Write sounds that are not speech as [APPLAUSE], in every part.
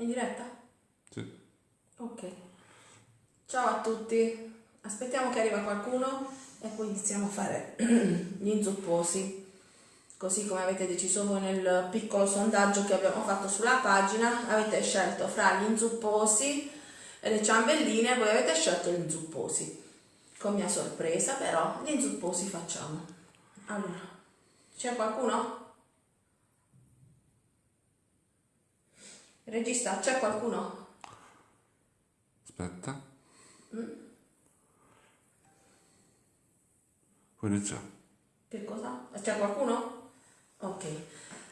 In diretta? Sì. Ok. Ciao a tutti. Aspettiamo che arriva qualcuno e poi iniziamo a fare [CLEARS THROAT] gli inzupposi. Così come avete deciso voi nel piccolo sondaggio che abbiamo fatto sulla pagina, avete scelto fra gli inzupposi e le ciambelline, voi avete scelto gli inzupposi. Con mia sorpresa, però, gli inzupposi facciamo. Allora, c'è qualcuno? Regista, c'è qualcuno? Aspetta. Puoi iniziare. Che cosa? C'è qualcuno? Ok.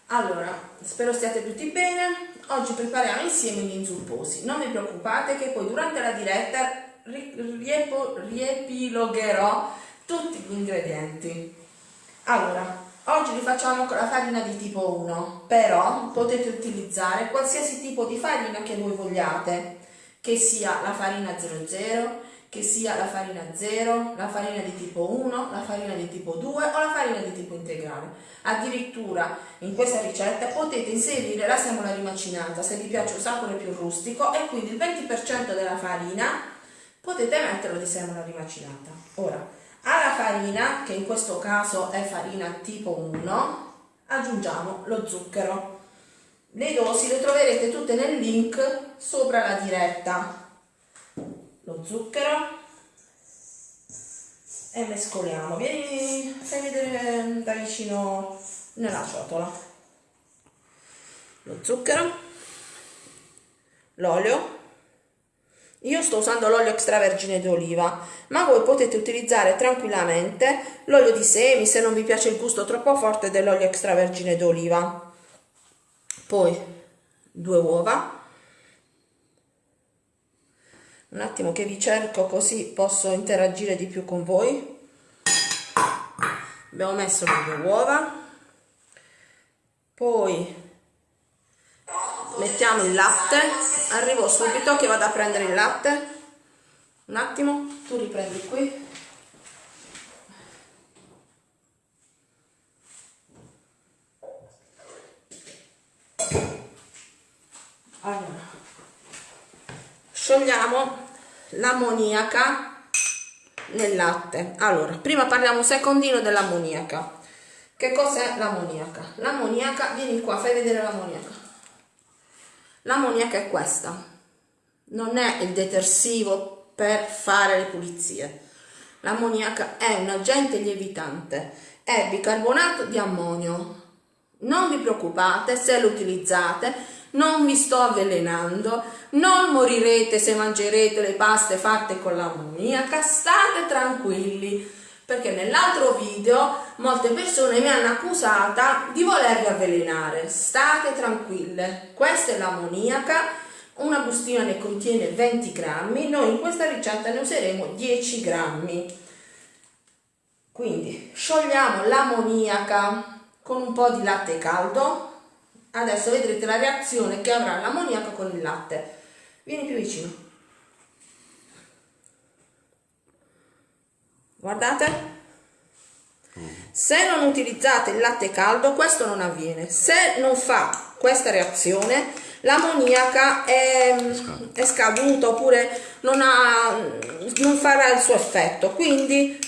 Allora, spero stiate tutti bene. Oggi prepariamo insieme gli inzupposi. Non vi preoccupate che poi durante la diretta riepilogherò tutti gli ingredienti. Allora, oggi li facciamo con la farina di tipo 1, però potete utilizzare qualsiasi tipo di farina che voi vogliate, che sia la farina 00, che sia la farina 0, la farina di tipo 1, la farina di tipo 2 o la farina di tipo integrale. Addirittura in questa ricetta potete inserire la semola rimacinata se vi piace un sapore più rustico e quindi il 20% della farina potete metterlo di semola rimacinata. Ora, alla farina, che in questo caso è farina tipo 1, aggiungiamo lo zucchero. Le dosi le troverete tutte nel link sopra la diretta. Lo zucchero e mescoliamo. Vieni, fai vedere da vicino nella ciotola. Lo zucchero, l'olio. Io sto usando l'olio extravergine d'oliva, ma voi potete utilizzare tranquillamente l'olio di semi se non vi piace il gusto troppo forte dell'olio extravergine d'oliva. Poi due uova. Un attimo che vi cerco così posso interagire di più con voi. Abbiamo messo le due uova. Poi mettiamo il latte. Arrivo subito che vado a prendere il latte. Un attimo, tu riprendi qui. Allora, sciogliamo l'ammoniaca nel latte. Allora, prima parliamo un secondino dell'ammoniaca. Che cos'è l'ammoniaca? L'ammoniaca, vieni qua, fai vedere l'ammoniaca. L'ammoniaca è questa. Non è il detersivo per fare le pulizie. L'ammoniaca è un agente lievitante, è bicarbonato di ammonio. Non vi preoccupate se lo utilizzate, non vi sto avvelenando, non morirete se mangerete le paste fatte con l'ammoniaca, state tranquilli, perché nell'altro video molte persone mi hanno accusata di volervi avvelenare. State tranquille, questa è l'ammoniaca, una bustina ne contiene 20 grammi, noi in questa ricetta ne useremo 10 grammi. Quindi sciogliamo l'ammoniaca con un po' di latte caldo, adesso vedrete la reazione che avrà l'ammoniaca con il latte. Vieni più vicino. Guardate. Se non utilizzate il latte caldo, questo non avviene. Se non fa questa reazione, l'ammoniaca è, è scaduta oppure non, ha, non farà il suo effetto. Quindi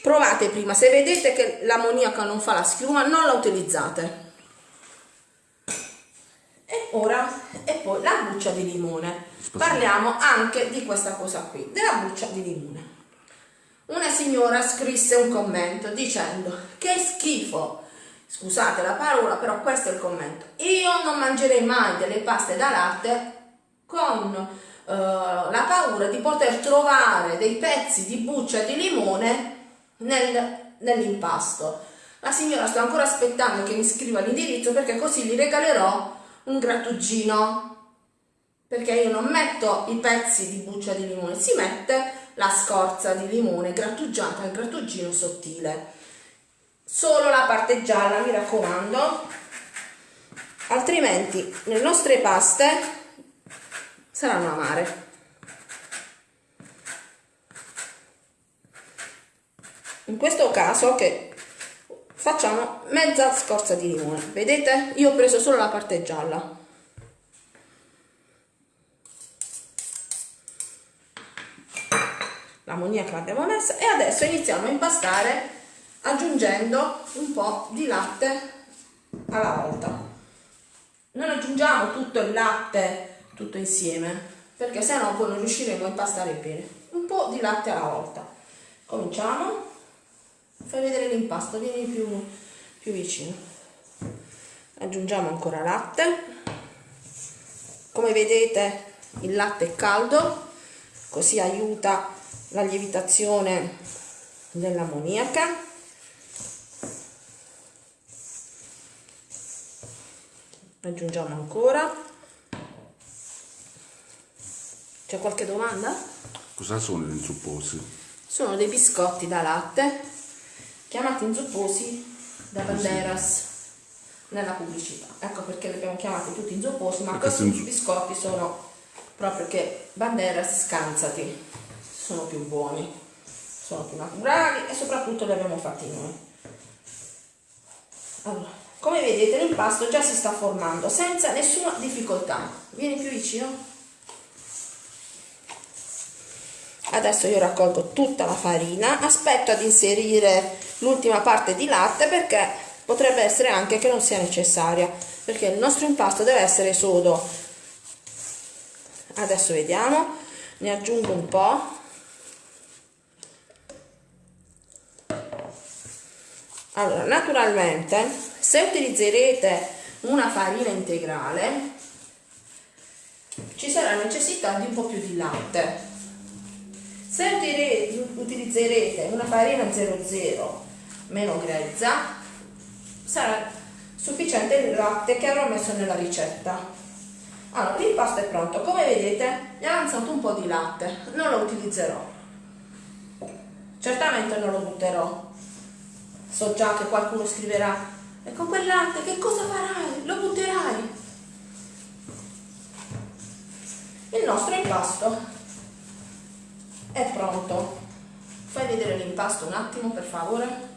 provate prima. Se vedete che l'ammoniaca non fa la schiuma, non la utilizzate. E ora, e poi la buccia di limone. Parliamo anche di questa cosa qui, della buccia di limone. Una signora scrisse un commento dicendo che schifo, scusate la parola, però questo è il commento. Io non mangerei mai delle paste da latte con uh, la paura di poter trovare dei pezzi di buccia di limone nel, nell'impasto. La signora sta ancora aspettando che mi scriva l'indirizzo perché così gli regalerò un grattugino perché io non metto i pezzi di buccia di limone, si mette la scorza di limone grattugiata al grattugino sottile. Solo la parte gialla, mi raccomando, altrimenti le nostre paste saranno amare. In questo caso che facciamo mezza scorza di limone, vedete? Io ho preso solo la parte gialla l'ammoniaca l'abbiamo messa e adesso iniziamo a impastare aggiungendo un po' di latte alla volta. Non aggiungiamo tutto il latte tutto insieme perché sennò poi non riusciremo a impastare bene. Un po' di latte alla volta. Cominciamo. Fai vedere l'impasto vieni più, più vicino. Aggiungiamo ancora latte. Come vedete il latte è caldo così aiuta la lievitazione dell'ammoniaca aggiungiamo ancora. C'è qualche domanda? cosa sono gli inzupposi? sono dei biscotti da latte chiamati inzupposi da Banderas nella pubblicità. Ecco perché li abbiamo chiamati tutti inzupposi ma Perché questi biscotti sono proprio che Banderas scansati sono più buoni sono più naturali e soprattutto li abbiamo fatti noi allora, come vedete l'impasto già si sta formando senza nessuna difficoltà. Vieni più vicino. Adesso io raccolgo tutta la farina, aspetto ad inserire l'ultima parte di latte perché potrebbe essere anche che non sia necessaria, perché il nostro impasto deve essere sodo. Adesso vediamo, ne aggiungo un po'. Allora, naturalmente, se utilizzerete una farina integrale, ci sarà necessità di un po' più di latte. Se utilizzerete una farina 00 meno grezza, sarà sufficiente il latte che avrò messo nella ricetta. Allora, l'impasto è pronto. Come vedete, mi ha avanzato un po' di latte. Non lo utilizzerò. Certamente non lo butterò. So già che qualcuno scriverà, e con quel latte che cosa farai? Lo butterai? Il nostro impasto è pronto. Fai vedere l'impasto un attimo, per favore.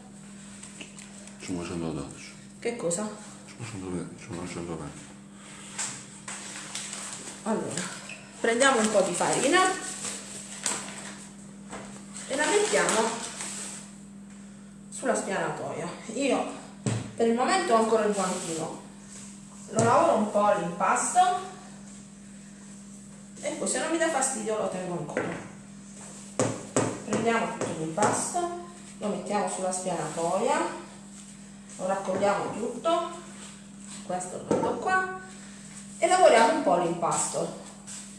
Sono 112. Che cosa? Sono 120. Sono 120. Allora, prendiamo un po' di farina e la mettiamo sulla spianatoia. Io per il momento ho ancora il guantino, lo lavoro un po' l'impasto e poi se non mi dà fastidio lo tengo ancora. Prendiamo tutto l'impasto, lo mettiamo sulla spianatoia, lo raccogliamo tutto, questo lo metto qua e lavoriamo un po' l'impasto.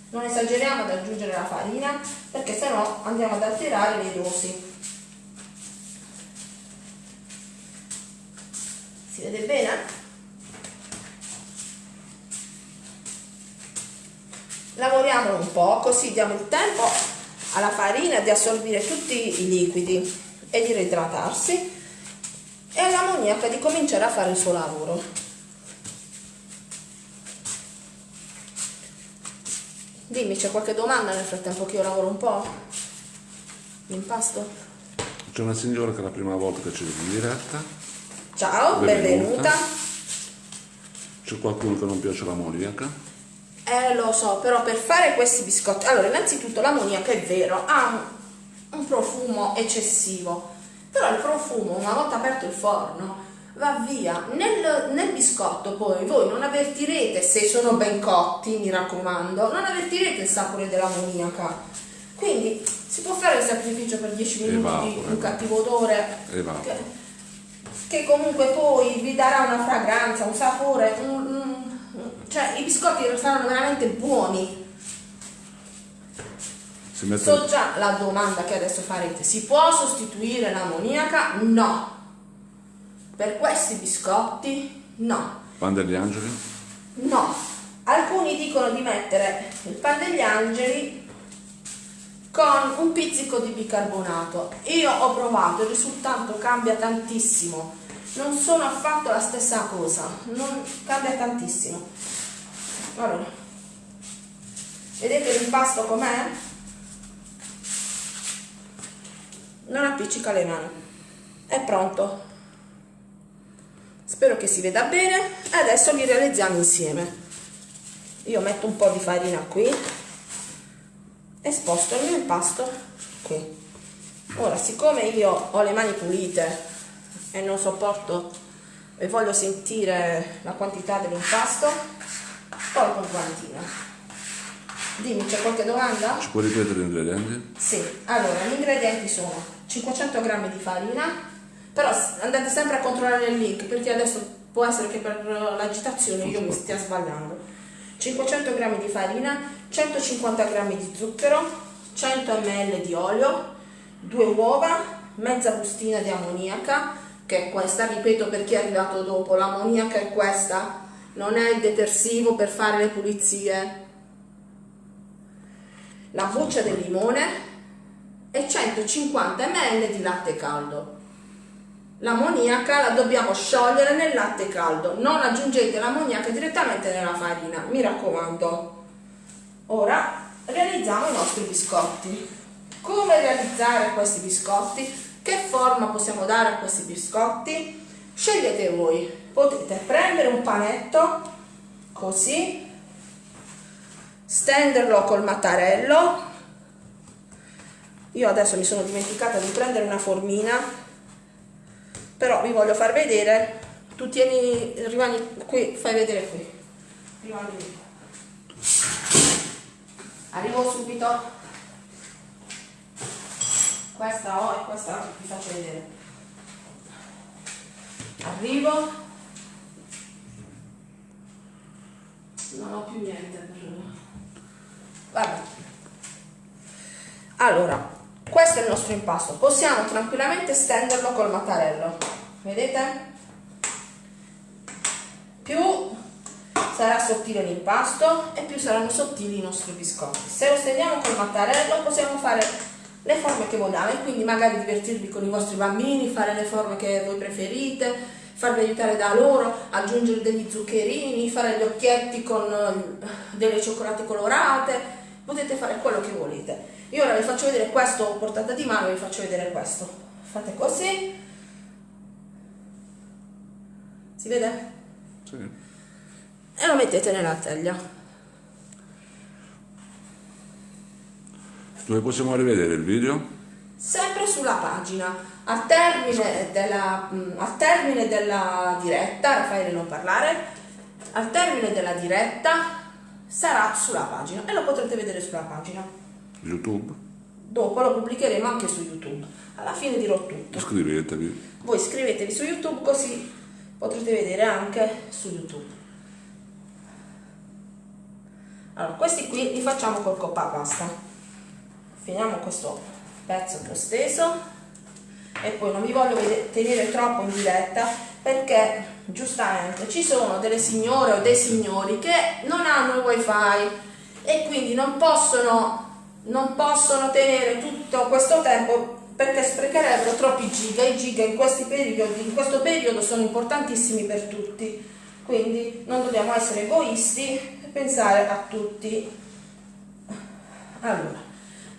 Non esageriamo ad aggiungere la farina perché sennò andiamo ad alterare le dosi. Si vede bene? Lavoriamolo un po' così diamo il tempo alla farina di assorbire tutti i liquidi e di reidratarsi e all'ammoniaca di cominciare a fare il suo lavoro. Dimmi, c'è qualche domanda nel frattempo che io lavoro un po'? L'impasto? C'è una signora che è la prima volta che ci vede in diretta. Ciao, benvenuta. Benvenuta. C'è qualcuno che non piace l'ammoniaca. Eh, lo so, però per fare questi biscotti... Allora, innanzitutto l'ammoniaca è vero, ha un, un profumo eccessivo, però il profumo, una volta aperto il forno, va via. Nel, nel biscotto poi voi non avvertirete, se sono ben cotti, mi raccomando, non avvertirete il sapore dell'ammoniaca. Quindi si può fare il sacrificio per 10 minuti, Evapora. un cattivo odore, Evapora. che, che comunque poi vi darà una fragranza, un sapore, un- un- cioè i biscotti saranno veramente buoni. So già la domanda che adesso farete, si può sostituire l'ammoniaca? No. Per questi biscotti? No. pan degli angeli. No. Alcuni dicono di mettere il pan degli angeli con un pizzico di bicarbonato. Io ho provato, il risultato cambia tantissimo. Non sono affatto la stessa cosa, non cambia tantissimo. Allora, vedete l'impasto com'è? Non appiccica le mani. È pronto. Spero che si veda bene e adesso li realizziamo insieme. Io metto un po' di farina qui e sposto il mio impasto qui. ora siccome io ho le mani pulite e non sopporto e voglio sentire la quantità dell'impasto tolgo un guantino dimmi c'è qualche domanda? Ci puoi ripetere gli ingredienti? Sì, allora gli ingredienti sono 500 g di farina, però andate sempre a controllare il link perché adesso può essere che per l'agitazione io mi stia sbagliando. 500 g di farina, 150 g di zucchero, 100 ml di olio, due uova, mezza bustina di ammoniaca, che è questa, ripeto per chi è arrivato dopo, l'ammoniaca è questa, non è il detersivo per fare le pulizie, la buccia del limone e 150 ml di latte caldo. L'ammoniaca la dobbiamo sciogliere nel latte caldo, non aggiungete l'ammoniaca direttamente nella farina, mi raccomando. Ora realizziamo i nostri biscotti. Come realizzare questi biscotti? Che forma possiamo dare a questi biscotti? Scegliete voi. Potete prendere un panetto così stenderlo col mattarello. Io adesso mi sono dimenticata di prendere una formina però vi voglio far vedere. Tu tieni rimani qui fai vedere qui. Rimani arrivo subito questa ho e questa vi faccio vedere arrivo non ho più niente per Vabbè. Allora, questo è il nostro impasto. Possiamo tranquillamente stenderlo col mattarello. Vedete? Più sarà sottile l'impasto e più saranno sottili i nostri biscotti. Se lo stendiamo col mattarello possiamo fare le forme che vogliamo e quindi magari divertirvi con i vostri bambini, fare le forme che voi preferite, farvi aiutare da loro, aggiungere degli zuccherini, fare gli occhietti con eh, delle cioccolate colorate, potete fare quello che volete. Io ora vi faccio vedere questo portata di mano, vi faccio vedere questo. Fate così. Si vede? Sì. E lo mettete nella teglia. Dove possiamo rivedere il video? Sempre sulla pagina. Al termine della, mm, al termine della diretta, Raffaele non parlare, al termine della diretta sarà sulla pagina e lo potrete vedere sulla pagina. YouTube? Dopo lo pubblicheremo anche su YouTube. Alla fine dirò tutto. Iscrivetevi. Voi iscrivetevi su YouTube così potrete vedere anche su YouTube. Allora, questi qui li facciamo col coppa pasta. Finiamo questo pezzo che ho steso. E poi non vi voglio tenere troppo in diretta perché giustamente ci sono delle signore o dei signori che non hanno il wifi e quindi non possono, non possono tenere tutto questo tempo perché sprecherebbero troppi giga. I giga in, questi periodi, in questo periodo sono importantissimi per tutti. Quindi non dobbiamo essere egoisti e pensare a tutti. Allora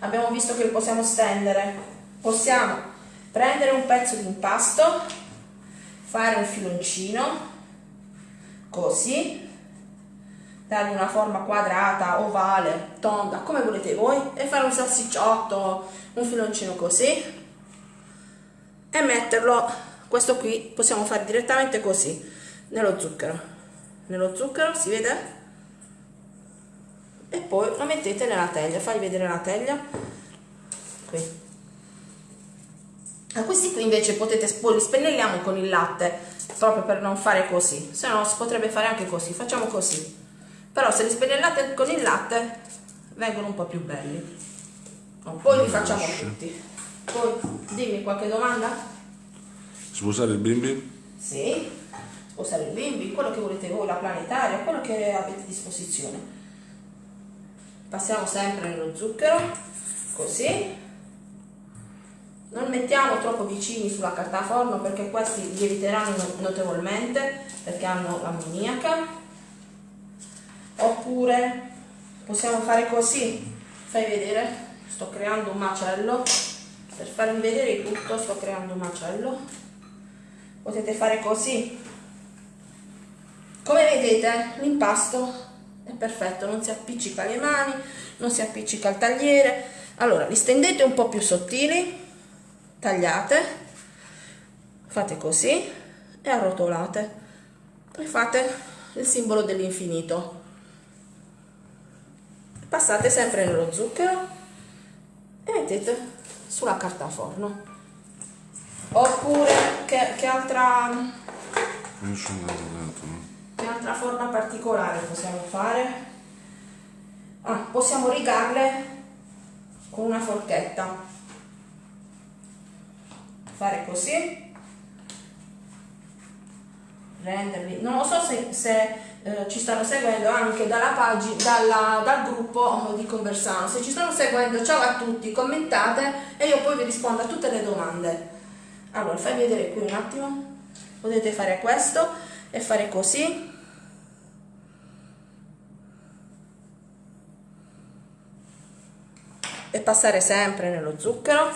abbiamo visto che lo possiamo stendere. Possiamo prendere un pezzo di impasto fare un filoncino così dargli una forma quadrata, ovale, tonda, come volete voi e fare un salsicciotto, un filoncino così e metterlo, questo qui possiamo fare direttamente così, nello zucchero. Nello zucchero, si vede? E poi lo mettete nella teglia, fai vedere la teglia qui a questi qui invece potete, li spennelliamo con il latte, proprio per non fare così, se no si potrebbe fare anche così, facciamo così. Però se li spennellate con il latte vengono un po' più belli. poi li facciamo tutti. Poi dimmi qualche domanda? Si può usare il bimbi? Sì, può usare il bimbi, quello che volete voi, la planetaria, quello che avete a disposizione. Passiamo sempre nello zucchero, così non mettiamo troppo vicini sulla carta forno perché questi lieviteranno notevolmente perché hanno l'ammoniaca. Oppure possiamo fare così, fai vedere, sto creando un macello, per farvi vedere tutto sto creando un macello. Potete fare così. Come vedete l'impasto è perfetto, non si appiccica alle mani, non si appiccica al tagliere. Allora, li stendete un po' più sottili tagliate fate così e arrotolate. Poi fate il simbolo dell'infinito. Passate sempre nello zucchero e mettete sulla carta forno. Oppure che, che altra che altra forma particolare possiamo fare. Ah, possiamo rigarle con una forchetta. Fare così. Renderli. Non lo so se, se eh, ci stanno seguendo anche dalla pagina dalla, dal gruppo di Conversano se ci stanno seguendo ciao a tutti commentate e io poi vi rispondo a tutte le domande. Allora fai vedere qui un attimo. Potete fare questo e fare così e passare sempre nello zucchero.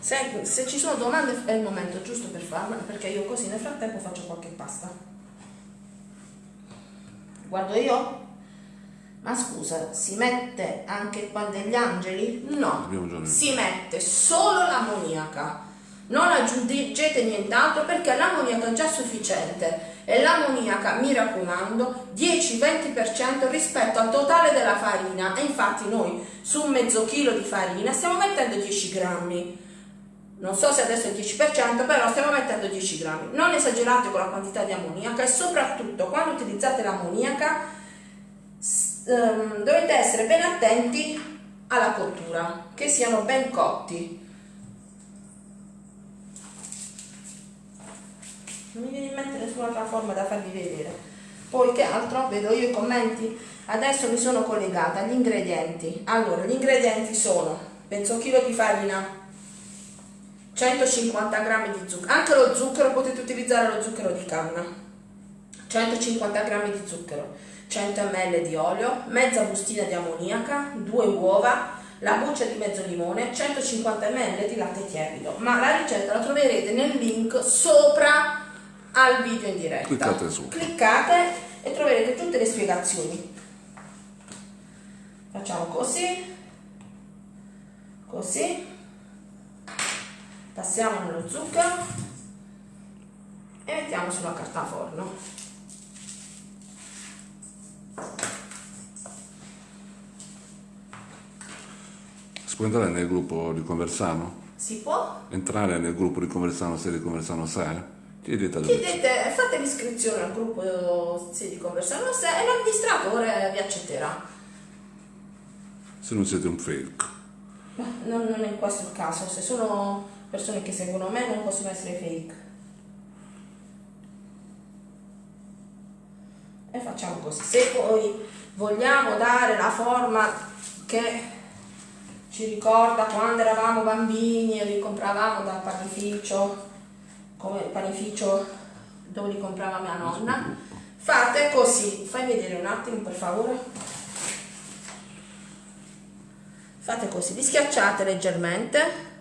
Se, se, ci sono domande è il momento giusto per farle perché io così nel frattempo faccio qualche pasta. Guardo io? Ma scusa si mette anche pan degli angeli? no si mette solo l'ammoniaca. Non aggiungete nient'altro perché l'ammoniaca è già sufficiente e l'ammoniaca, mi raccomando, 10-20% rispetto al totale della farina. E infatti noi su un mezzo chilo di farina stiamo mettendo 10 grammi. Non so se adesso è il 10% però stiamo mettendo 10 grammi. Non esagerate con la quantità di ammoniaca e soprattutto quando utilizzate l'ammoniaca ehm, dovete essere ben attenti alla cottura che siano ben cotti non mi viene in mente nessun'altra forma da farvi vedere. Poi che altro vedo io i commenti. Adesso mi sono collegata agli ingredienti. Allora gli ingredienti sono mezzo chilo di farina 150 g di zucchero. Anche lo zucchero potete utilizzare lo zucchero di canna. 150 g di zucchero 100 ml di olio mezza bustina di ammoniaca due uova la buccia di mezzo limone 150 ml di latte tiepido. Ma la ricetta la troverete nel link sopra al video in diretta. Cliccate su. Cliccate e troverete tutte le spiegazioni. Facciamo così, così, passiamo nello zucchero e mettiamo sulla carta forno. Si può entrare nel gruppo di Conversano? Si può? Entrare nel gruppo di Conversano se di Conversano 6? Chiedete, Chiedete fate l'iscrizione al gruppo sì, di conversione e l'amministratore vi accetterà. Se non siete un fake. Non, non è questo il caso, se sono persone che seguono me non possono essere fake. E facciamo così. Se poi vogliamo dare la forma che ci ricorda quando eravamo bambini e li compravamo dal panificio come panificio dove li comprava mia nonna. Fate così fai vedere un attimo per favore. Fate così li schiacciate leggermente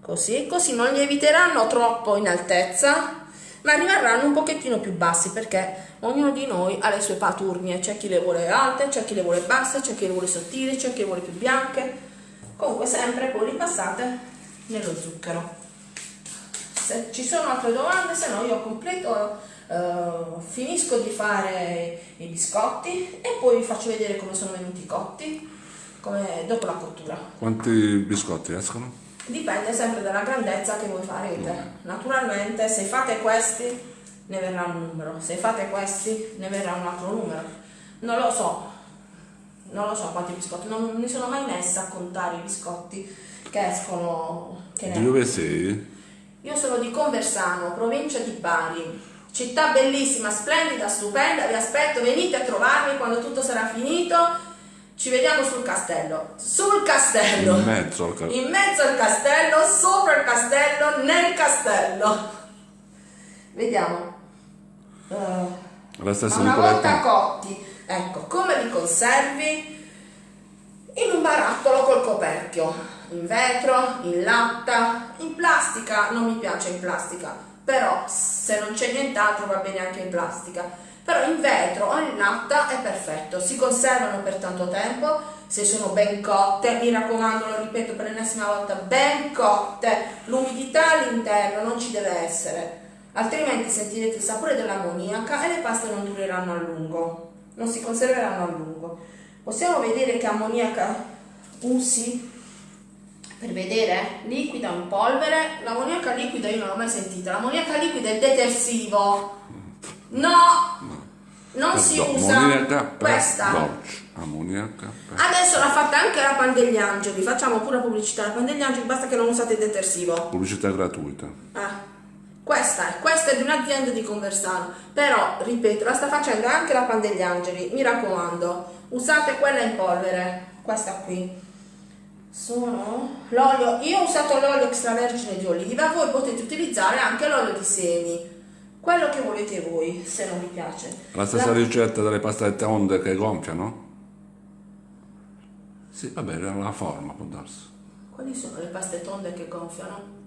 così così non lieviteranno troppo in altezza ma rimarranno un pochettino più bassi perché ognuno di noi ha le sue paturnie. C'è chi le vuole alte c'è chi le vuole basse c'è chi le vuole sottili c'è chi le vuole più bianche. Comunque sempre poi li passate nello zucchero se ci sono altre domande, se no io completo, uh, finisco di fare i biscotti e poi vi faccio vedere come sono venuti cotti come dopo la cottura. Quanti biscotti escono? Dipende sempre dalla grandezza che voi farete. Mm. Naturalmente se fate questi ne verrà un numero, se fate questi ne verrà un altro numero. Non lo so, non lo so quanti biscotti, non mi sono mai messa a contare i biscotti che escono. Che ne... Dove sei? Io sono di Conversano, provincia di Bari. Città bellissima, splendida, stupenda, vi aspetto, venite a trovarmi quando tutto sarà finito. Ci vediamo sul castello. Sul castello. In mezzo al castello. In mezzo al castello, sopra il castello, nel castello. Vediamo. Uh, La stessa una volta cotti, ecco, come li conservi? In un barattolo col coperchio in vetro, in latta, in plastica, non mi piace in plastica, però se non c'è nient'altro va bene anche in plastica. però in vetro o in latta è perfetto, si conservano per tanto tempo, se sono ben cotte, mi raccomando, lo ripeto per l'ennesima volta, ben cotte, l'umidità all'interno non ci deve essere, altrimenti sentirete il sapore dell'ammoniaca e le paste non dureranno a lungo, non si conserveranno a lungo. Possiamo vedere che ammoniaca usi per vedere? Liquida in polvere. L'ammoniaca liquida io non l'ho mai sentita. L'ammoniaca liquida è detersivo. No! Non si usa. questa. per... adesso l'ha fatta anche la Pan degli Angeli. Facciamo pure pubblicità. La Pan degli Angeli basta che non usate il detersivo. Pubblicità gratuita. Ah, questa è, questa è di un'azienda di Conversano, però ripeto, la sta facendo anche la Pan degli Angeli, mi raccomando, usate quella in polvere, questa qui. Sono l'olio, io ho usato l'olio extravergine di oliva, voi potete utilizzare anche l'olio di semi, quello che volete voi, se non vi piace. La stessa La- ricetta delle pastate onde che gonfiano? Sì, vabbè, era la forma, può darsi. Quali sono le paste tonde che gonfiano?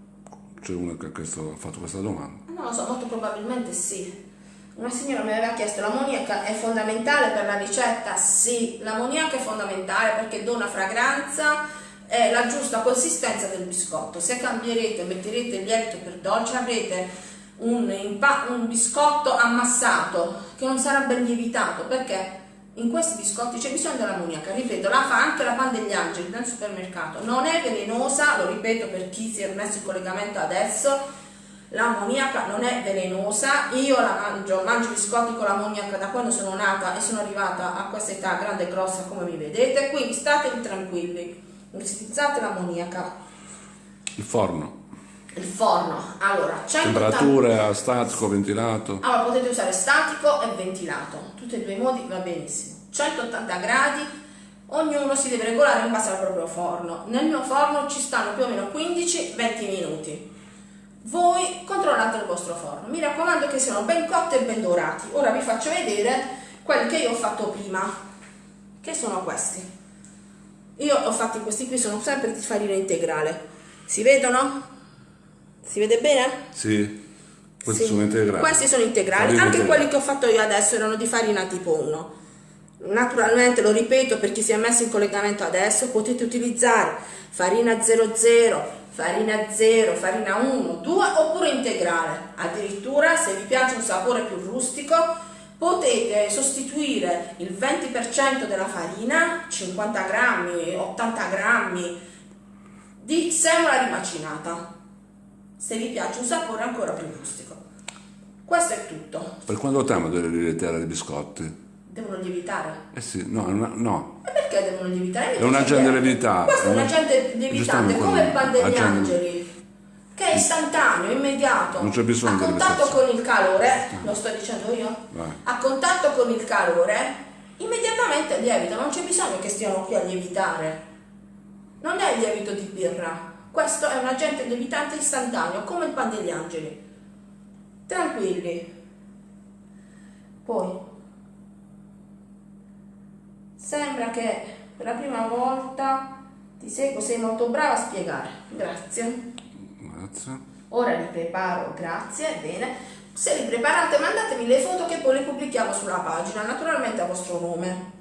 C'è uno che ha fatto questa domanda. Non lo so, molto probabilmente sì. Una signora mi aveva chiesto l'ammoniaca è fondamentale per la ricetta? Sì, l'ammoniaca è fondamentale perché dona fragranza e la giusta consistenza del biscotto. Se cambierete, metterete il lievito per dolce, avrete un, un biscotto ammassato che non sarà ben lievitato perché in questi biscotti c'è bisogno dell'ammoniaca. Ripeto, la fa anche la pan degli angeli nel supermercato. Non è velenosa, lo ripeto per chi si è messo in collegamento adesso. L'ammoniaca non è velenosa, io la mangio, mangio biscotti con l'ammoniaca da quando sono nata e sono arrivata a questa età grande e grossa come mi vedete, quindi state tranquilli, utilizzate l'ammoniaca. Il forno. Il forno, allora, 180 Temperatura, statico, ventilato. allora potete usare statico e ventilato, tutti e due i modi va benissimo. 180 gradi, ognuno si deve regolare in base al proprio forno. Nel mio forno ci stanno più o meno 15-20 minuti. Voi controllate il vostro forno, mi raccomando che siano ben cotti e ben dorati. Ora vi faccio vedere quelli che io ho fatto prima, che sono questi. Io ho fatti questi qui, sono sempre di farina integrale. Si vedono? Si vede bene? Sì. Questi Sì. sono integrali. Questi sono integrali, Farina anche integrale. quelli che ho fatto io adesso erano di farina tipo 1. Naturalmente, lo ripeto per chi si è messo in collegamento adesso, potete utilizzare farina 00, farina 0, farina 1, 2 oppure integrale. Addirittura se vi piace un sapore più rustico, potete sostituire il 20% della farina, 50 grammi, 80 grammi, di semola rimacinata se vi piace un sapore ancora più rustico. Questo è tutto. Per quanto tempo deve lievitare i biscotti? Devono lievitare. Eh sì, no, no. E perché devono lievitare? È un agente lievitante. Questo è un agente lievitante, come il pan degli angeli, è istantaneo, immediato. Non c'è bisogno A di contatto con il calore, lo sto dicendo io, Vai. a contatto con il calore, immediatamente lievita, non c'è bisogno che stiano qui a lievitare. Non è il lievito di birra, questo è un agente lievitante istantaneo, come il pan degli angeli. Tranquilli. Poi, sembra che per la prima volta ti seguo, sei molto brava a spiegare. Grazie. Grazie. Ora li preparo, grazie, bene. Se li preparate mandatemi le foto che poi le pubblichiamo sulla pagina, naturalmente a vostro nome.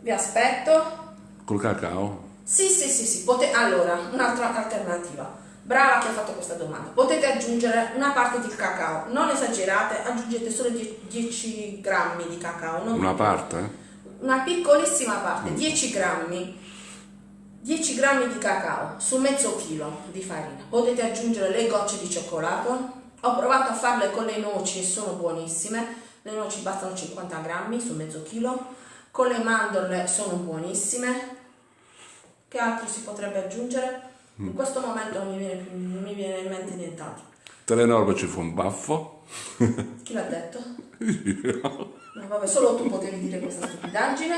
Vi aspetto. Col cacao? Sì, sì, sì, sì. Pote- allora, un'altra alternativa. Brava che ha fatto questa domanda. Potete aggiungere una parte di cacao. Non esagerate, aggiungete solo die- 10 grammi di cacao. non Una parte? Una piccolissima parte, 10 grammi. 10 grammi di cacao su mezzo chilo di farina. Potete aggiungere le gocce di cioccolato. Ho provato a farle con le noci e sono buonissime. Le noci bastano 50 grammi su mezzo chilo. Con le mandorle sono buonissime. Che altro si potrebbe aggiungere? In questo momento non mi viene, non mi viene in mente nient'altro. Telenorme ci fa un baffo. Chi l'ha detto? [LAUGHS] No, vabbè, solo tu potevi dire questa stupidaggine.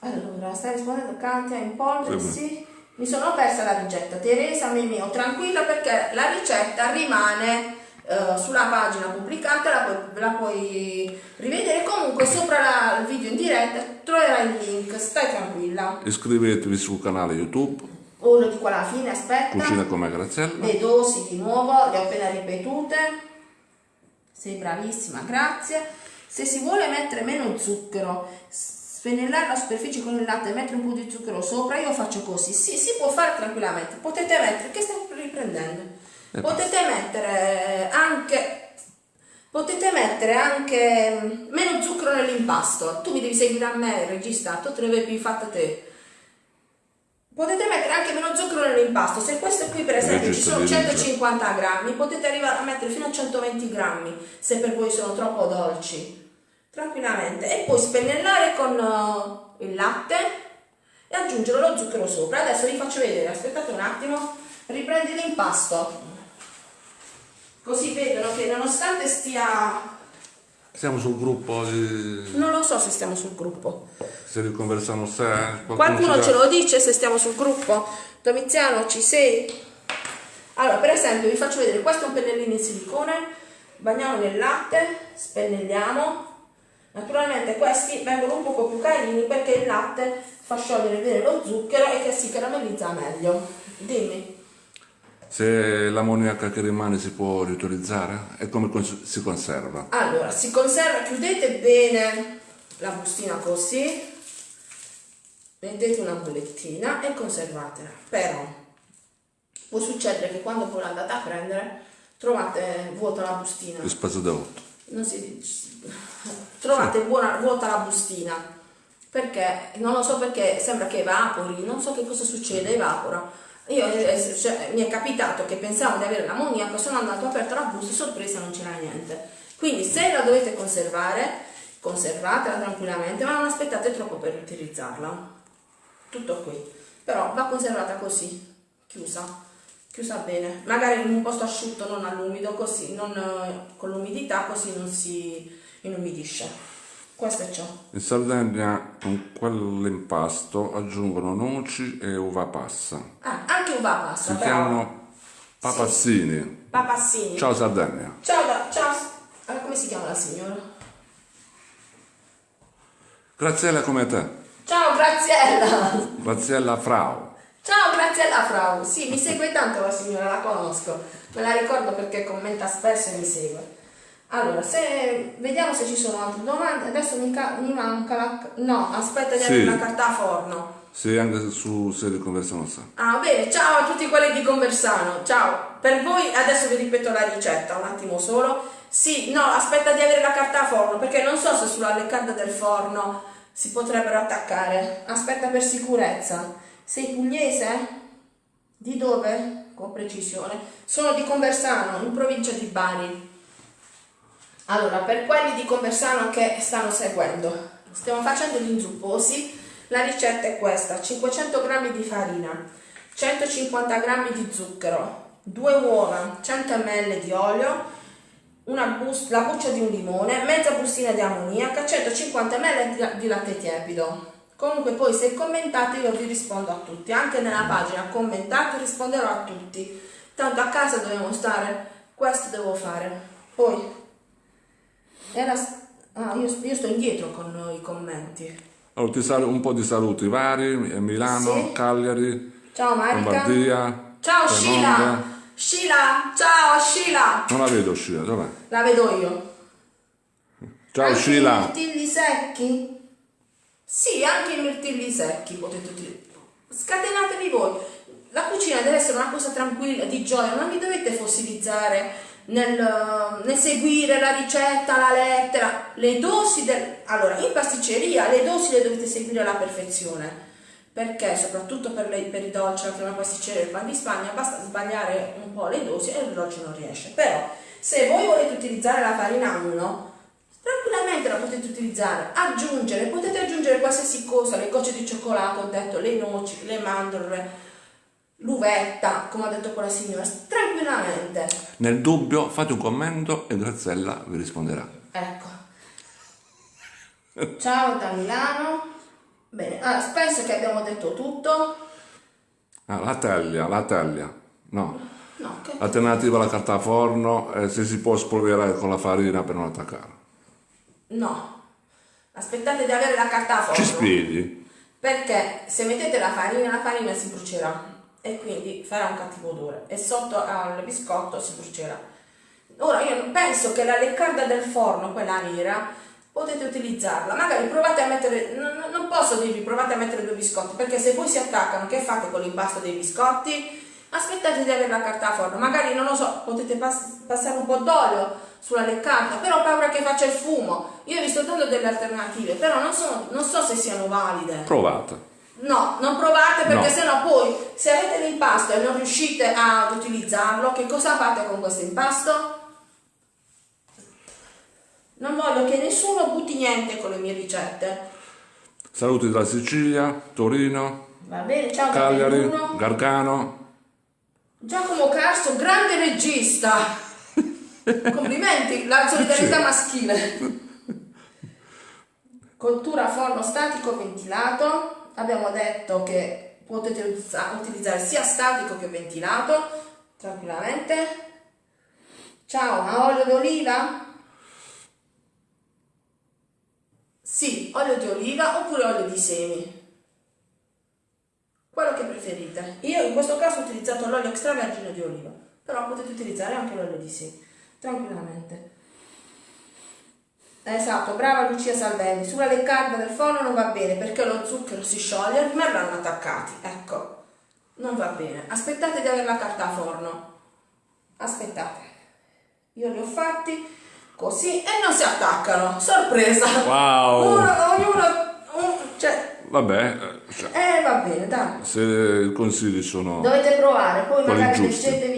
Allora, stai rispondendo Cantia in polvere? Sì. Sì. Mi sono persa la ricetta. Teresa Mimio, tranquilla perché la ricetta rimane eh, sulla pagina pubblicata, la puoi, la puoi rivedere. Comunque sopra la- il video in diretta troverai il link, stai tranquilla. Iscrivetevi sul canale YouTube Oh, lo dico alla fine, aspetta. Cucina come Graziella. Le dosi di nuovo, le ho appena ripetute. Sei bravissima, grazie. Se si vuole mettere meno zucchero, spennellare la superficie con il latte e mettere un po' di zucchero sopra, io faccio così. Sì, si può fare tranquillamente. Potete mettere, che stai riprendendo? Eh, Potete mettere anche Potete mettere anche mm, meno zucchero nell'impasto. Tu mi devi seguire a me, il regista, tu te ne avevi fatta te. Potete mettere anche meno zucchero nell'impasto. Se questo qui, per esempio, ci sono di Rigia. 150 grammi, potete arrivare a mettere fino a 120 grammi se per voi sono troppo dolci. Tranquillamente. E poi spennellare con eh, il latte e aggiungere lo zucchero sopra. Adesso vi faccio vedere, aspettate un attimo, riprendi l'impasto. Così vedono che nonostante stia... Siamo sul gruppo di Non lo so se stiamo sul gruppo. Se riconversano se qualcuno, Qualcuno ce lo dice se stiamo sul gruppo? Domiziano, ci sei? Allora, per esempio, vi faccio vedere, questo è un pennellino in silicone, bagniamo nel latte, spennelliamo. Naturalmente questi vengono un poco più carini perché il latte fa sciogliere bene lo zucchero e che si caramellizza meglio. Dimmi. Se l'ammoniaca che rimane si può riutilizzare? E come si conserva? Allora, si conserva, chiudete bene la bustina così, mettete una bullettina e conservatela. Però può succedere che quando poi l'andate a prendere trovate vuota la bustina. Il spazio da 8. Non si. Trovate buona- vuota la bustina. Perché? Non lo so perché sembra che evapori, non so che cosa succede, evapora. Io, eh, cioè, mi è capitato che pensavo di avere l'ammoniaco, sono andato, aperto la busta, sorpresa non c'era niente. Quindi se la dovete conservare, conservatela tranquillamente, ma non aspettate troppo per utilizzarla. Tutto qui. Però va conservata così, chiusa, chiusa bene. Magari in un posto asciutto, non all'umido, così, non eh, con l'umidità, così non si inumidisce. Questo è ciò. In Sardegna con quell'impasto aggiungono noci e uva passa. Ah, anche uva passa, Si però. chiamano papassini. Papassini. Ciao Sardegna. Ciao, ciao. Allora, come si chiama la signora? Graziella come te. Ciao Graziella! Graziella Frau. Ciao Graziella Frau! Sì, mi segue tanto la signora, la conosco. Me la ricordo perché commenta spesso e mi segue. Allora, se vediamo se ci sono altre domande. Adesso mi, mi manca la. No, aspetta di Sì. avere una carta a forno. Sì, anche su se riconversano se. Ah, bene, ciao a tutti quelli di Conversano, ciao. Per voi adesso vi ripeto la ricetta, un attimo solo. Sì, no, aspetta di avere la carta a forno, perché non so se sulla leccata del forno si potrebbero attaccare. Aspetta per sicurezza. Sei pugliese? Di dove? Con precisione. Sono di Conversano, in provincia di Bari. Allora, per quelli di Conversano che stanno seguendo, stiamo facendo gli inzupposi. La ricetta è questa: 500 g di farina, 150 g di zucchero, 2 uova, 100 ml di olio, una bus- la buccia di un limone, mezza bustina di ammoniaca, 150 ml di latte tiepido. Comunque poi se commentate io vi rispondo a tutti, anche nella pagina commentate risponderò a tutti. Tanto a casa dobbiamo stare, questo devo fare. Poi era ah, io, io sto indietro con i commenti. Allora, ti sal- un po' di saluti vari, eh, Milano, Sì. Cagliari, Ciao Marica. Lombardia, Ciao. Sheila. Sheila, ciao Sheila. Non la vedo Sheila, dov'è? La vedo io. Ciao Sheila. mirtilli secchi? Sì, anche i mirtilli secchi potete utilizzare. Scatenatevi voi. La cucina deve essere una cosa tranquilla, di gioia, non vi dovete fossilizzare nel, nel seguire la ricetta, la lettera, le dosi del... Allora, in pasticceria le dosi le dovete seguire alla perfezione. Perché soprattutto per, le- per i dolci, la crema pasticcera e il pan di Spagna, basta sbagliare un po' le dosi e il dolce non riesce. Però, se voi volete utilizzare la farina 1, tranquillamente la potete utilizzare, aggiungere, potete aggiungere qualsiasi cosa, le gocce di cioccolato, ho detto, le noci, le mandorle, l'uvetta, come ha detto quella signora, tranquillamente. Nel dubbio fate un commento e Graziella vi risponderà. Ecco. Ciao da Milano. Bene, ah, penso che abbiamo detto tutto. Ah, la teglia, la teglia. No. No, che... Alternativa alla carta forno, eh, se si può spolverare con la farina per non attaccare. No. Aspettate di avere la carta a forno. Ci spieghi? Perché se mettete la farina, la farina si brucerà e quindi farà un cattivo odore e sotto al biscotto si brucerà. Ora io penso che la leccarda del forno, quella nera, potete utilizzarla. Magari provate a mettere, non, non posso dirvi provate a mettere due biscotti, perché se poi si attaccano, che fate con l'impasto dei biscotti? Aspettate di avere la carta a forno, magari non lo so, potete pass- passare un po' d'olio sulla leccata, però ho paura che faccia il fumo. Io vi sto dando delle alternative, però non, sono, non so se siano valide. Provate. No, non provate perché No. sennò poi se avete l'impasto e non riuscite ad utilizzarlo, che cosa fate con questo impasto? Non voglio che nessuno butti niente con le mie ricette. Saluti da Sicilia, Torino, Va bene, ciao Cagliari. Gargano. Giacomo Carso, grande regista. Complimenti, la solidarietà maschile. Cottura forno statico ventilato. Abbiamo detto che potete utilizzare sia statico che ventilato tranquillamente. Ciao, ma olio d'oliva? Sì, olio di oliva oppure olio di semi. Quello che preferite. Io in questo caso ho utilizzato l'olio extravergine di oliva, però potete utilizzare anche l'olio di semi, tranquillamente. Esatto, brava Lucia Salvelli. Sulla leccarda del forno non va bene perché lo zucchero si scioglie e rimarranno attaccati. Ecco, non va bene. Aspettate di avere la carta a forno. Aspettate. Io li ho fatti così e non si attaccano. Sorpresa! Wow. Uno, ognuno, un- cioè, Vabbè, eh, cioè, eh va bene, dai. se i consigli sono... Dovete provare, poi magari leggetevi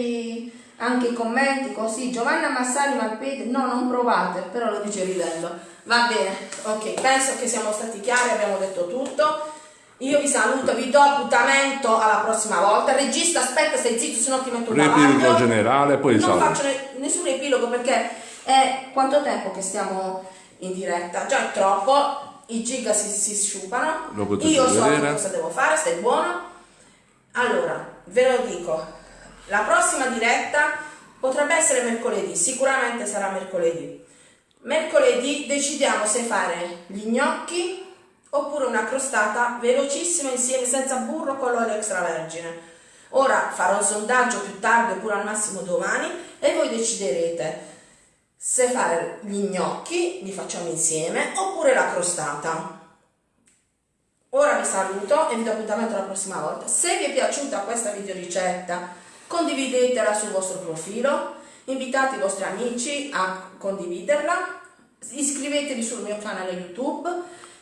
anche i commenti così. Giovanna Massari Malpete, no, non provate, però lo dice ridendo. Va bene, ok, penso che siamo stati chiari, abbiamo detto tutto. Io vi saluto, vi do appuntamento alla prossima volta. Regista, aspetta, stai zitto, se no ti metto un Riepilogo generale, poi Non salve. faccio ne- nessun epilogo perché è quanto tempo che stiamo in diretta? Già è troppo, i giga si, si sciupano. Io so vedere. cosa devo fare, stai buono. Allora, ve lo dico, la prossima diretta potrebbe essere mercoledì, sicuramente sarà mercoledì. Mercoledì decidiamo se fare gli gnocchi oppure una crostata velocissima insieme senza burro con l'olio extravergine. Ora farò un sondaggio più tardi oppure al massimo domani e voi deciderete se fare gli gnocchi, li facciamo insieme, oppure la crostata. Ora vi saluto e vi do appuntamento la prossima volta. Se vi è piaciuta questa videoricetta, condividetela sul vostro profilo, invitate i vostri amici a condividerla, iscrivetevi sul mio canale YouTube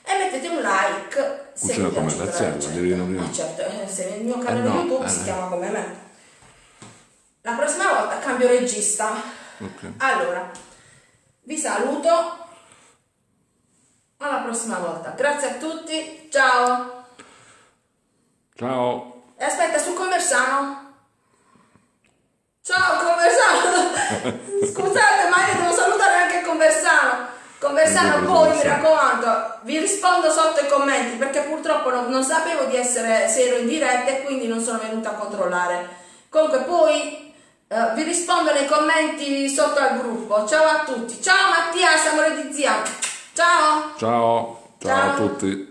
e mettete un like se Cucina vi come piace devi nominare. Eh, certo, eh, se il mio canale no, YouTube eh, si chiama come me. La prossima volta cambio regista. Ok. Allora, vi saluto. Alla prossima volta. Grazie a tutti. Ciao. Ciao. E aspetta, su Conversano. Ciao Conversano. [LAUGHS] Scusate, ma io devo salutare anche Conversano. Conversano, poi mi raccomando, vi rispondo sotto i commenti perché purtroppo non, non sapevo di essere se ero in diretta e quindi non sono venuta a controllare. Comunque poi eh, vi rispondo nei commenti sotto al gruppo. Ciao a tutti. Ciao Mattia, siamo di zia. Ciao. Ciao. Ciao Ciao. a tutti.